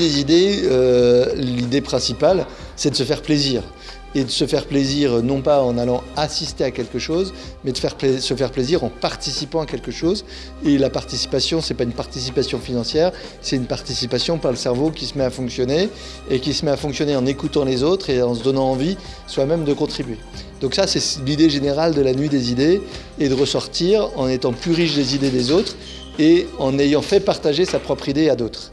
Des idées, euh, l'idée principale, c'est de se faire plaisir. Et de se faire plaisir non pas en allant assister à quelque chose, mais de se faire plaisir en participant à quelque chose. Et la participation, c'est pas une participation financière, c'est une participation par le cerveau qui se met à fonctionner et qui se met à fonctionner en écoutant les autres et en se donnant envie soi-même de contribuer. Donc ça, c'est l'idée générale de la nuit des idées et de ressortir en étant plus riche des idées des autres et en ayant fait partager sa propre idée à d'autres.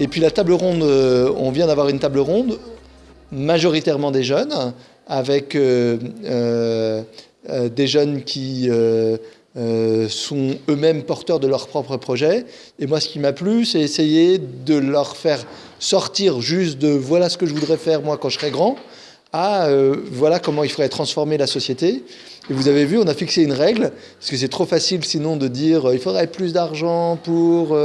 Et puis la table ronde, euh, on vient d'avoir une table ronde, majoritairement des jeunes, avec euh, euh, des jeunes qui sont eux-mêmes porteurs de leur propre projet. Et moi, ce qui m'a plu, c'est essayer de leur faire sortir juste de voilà ce que je voudrais faire moi quand je serai grand, à voilà comment il faudrait transformer la société. Et vous avez vu, on a fixé une règle, parce que c'est trop facile sinon de dire il faudrait plus d'argent pour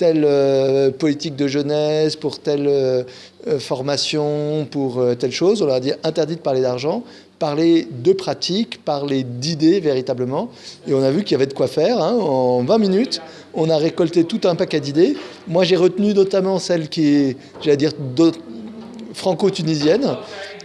telle euh, politique de jeunesse, pour telle euh, euh, formation, pour telle chose. On leur a dit interdit de parler d'argent, parler de pratique, parler d'idées véritablement. Et on a vu qu'il y avait de quoi faire. Hein. En 20 minutes, on a récolté tout un paquet d'idées. Moi, j'ai retenu notamment celle qui est, j'allais dire, franco-tunisienne,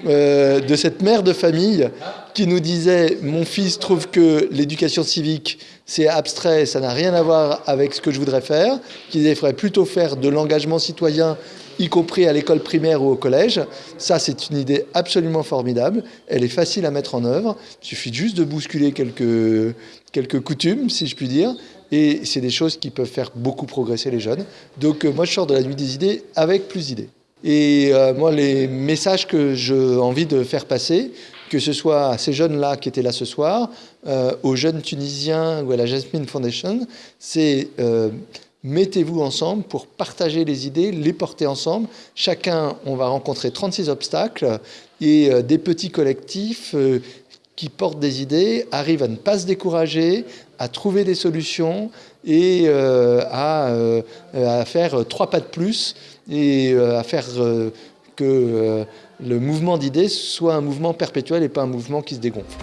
de cette mère de famille qui nous disait « Mon fils trouve que l'éducation civique, c'est abstrait, ça n'a rien à voir avec ce que je voudrais faire », qui disait « Il faudrait plutôt faire de l'engagement citoyen, y compris à l'école primaire ou au collège ». Ça, c'est une idée absolument formidable. Elle est facile à mettre en œuvre. Il suffit juste de bousculer quelques, quelques coutumes, si je puis dire. Et c'est des choses qui peuvent faire beaucoup progresser les jeunes. Donc euh, moi, je sors de la nuit des idées avec plus d'idées. Et euh, moi, les messages que j'ai envie de faire passer, que ce soit à ces jeunes-là qui étaient là ce soir, euh, aux jeunes Tunisiens ou à la Jasmine Foundation, c'est euh, mettez-vous ensemble pour partager les idées, les porter ensemble. Chacun, on va rencontrer 36 obstacles et des petits collectifs qui portent des idées arrivent à ne pas se décourager, à trouver des solutions et à, à, faire trois pas de plus et à faire que le mouvement d'idées soit un mouvement perpétuel et pas un mouvement qui se dégonfle.